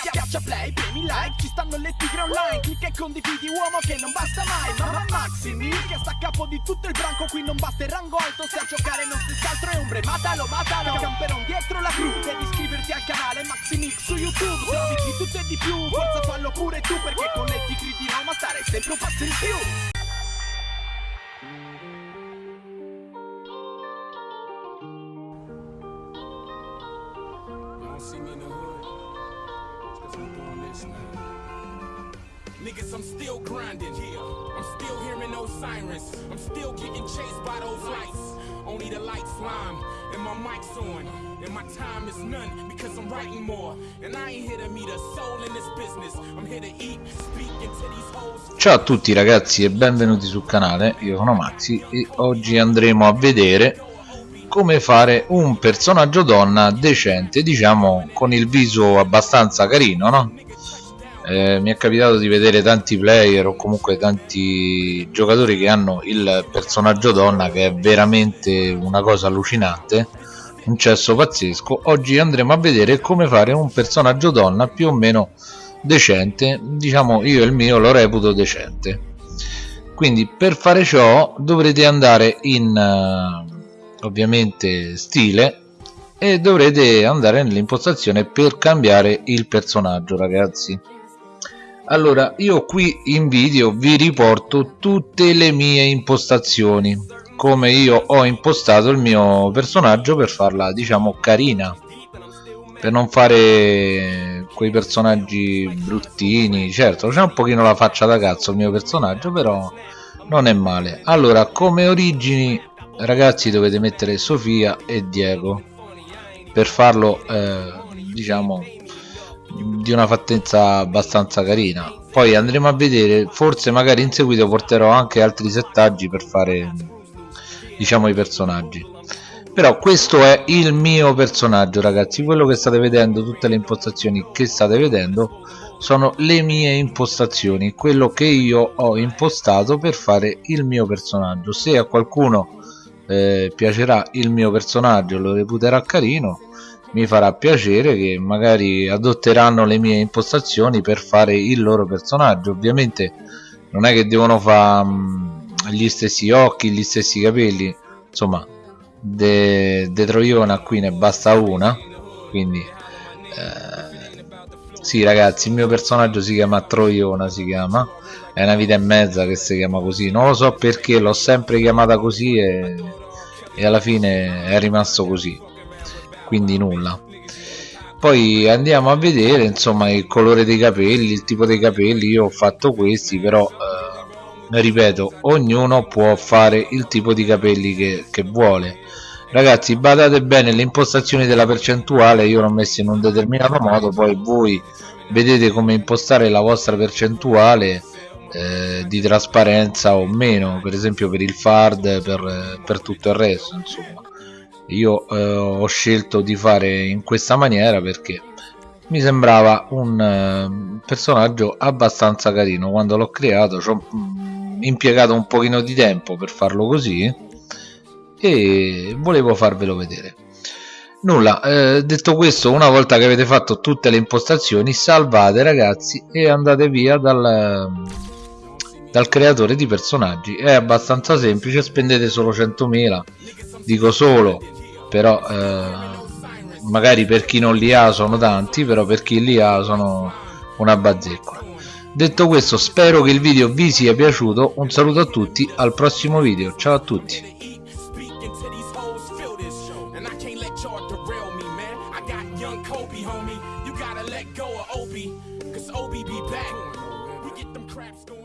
Schiaccia play, premi like, ci stanno le tigre online. Clicca e condividi uomo che non basta mai. Mamma Maximi, che sta a capo di tutto il branco Qui non basta il rango alto, se a giocare non si altro è ombre Matalo, matalo, camperon dietro la crew Devi iscriverti al canale Maximix su YouTube. Se di tutto e di più, forza fallo pure tu Perché con le tigre di Roma stare sempre un passo in più Niggas, I'm still grinding here. I'm still hearing those sirens. I'm still getting chased by those lights. Only the lights lime and my mic's on. And my time is none because I'm writing more. And I ain't here to meet a soul in this business. I'm here to eat, speak into these holes. Ciao a tutti ragazzi e benvenuti sul canale. Io sono Maxi e oggi andremo a vedere come fare un personaggio donna decente, diciamo con il viso abbastanza carino, no? eh, mi è capitato di vedere tanti player o comunque tanti giocatori che hanno il personaggio donna che è veramente una cosa allucinante un cesso pazzesco oggi andremo a vedere come fare un personaggio donna più o meno decente diciamo io il mio lo reputo decente quindi per fare ciò dovrete andare in uh, ovviamente stile e dovrete andare nell'impostazione per cambiare il personaggio ragazzi. Allora io qui in video vi riporto tutte le mie impostazioni come io ho impostato il mio personaggio per farla diciamo carina per non fare quei personaggi bruttini certo c'è un pochino la faccia da cazzo il mio personaggio però non è male. Allora come origini ragazzi dovete mettere Sofia e Diego per farlo eh, diciamo di una fattezza abbastanza carina. Poi andremo a vedere forse magari in seguito porterò anche altri settaggi per fare diciamo i personaggi. Però questo è il mio personaggio ragazzi. Quello che state vedendo tutte le impostazioni che state vedendo sono le mie impostazioni quello che io ho impostato per fare il mio personaggio. Se a qualcuno eh, piacerà il mio personaggio lo reputerà carino mi farà piacere che magari adotteranno le mie impostazioni per fare il loro personaggio. Ovviamente non è che devono fare mm, gli stessi occhi gli stessi capelli. Insomma de, de Troiona qui ne basta una quindi eh, sì ragazzi il mio personaggio si chiama Troiona si chiama. È una vita e mezza che si chiama così. Non lo so perché l'ho sempre chiamata così e, e alla fine è rimasto così. Quindi nulla. Poi andiamo a vedere insomma il colore dei capelli il tipo dei capelli. Io ho fatto questi però eh, ripeto ognuno può fare il tipo di capelli che, che vuole. Ragazzi badate bene le impostazioni della percentuale io l'ho messa in un determinato modo. Poi voi vedete come impostare la vostra percentuale eh, di trasparenza o meno per esempio per il fard per, per tutto il resto insomma. Io eh, ho scelto di fare in questa maniera perché mi sembrava un eh, personaggio abbastanza carino. Quando l'ho creato ho mm, impiegato un pochino di tempo per farlo così e volevo farvelo vedere. Nulla eh, detto questo una volta che avete fatto tutte le impostazioni salvate ragazzi e andate via dal, dal creatore di personaggi. È abbastanza semplice spendete solo 100.000 dico solo però eh, magari per chi non li ha sono tanti però per chi li ha sono una bazzeccola. Detto questo spero che il video vi sia piaciuto. Un saluto a tutti al prossimo video. Ciao a tutti. Kobe, homie, you gotta let go of Obi, cause Obi be back. We get them going.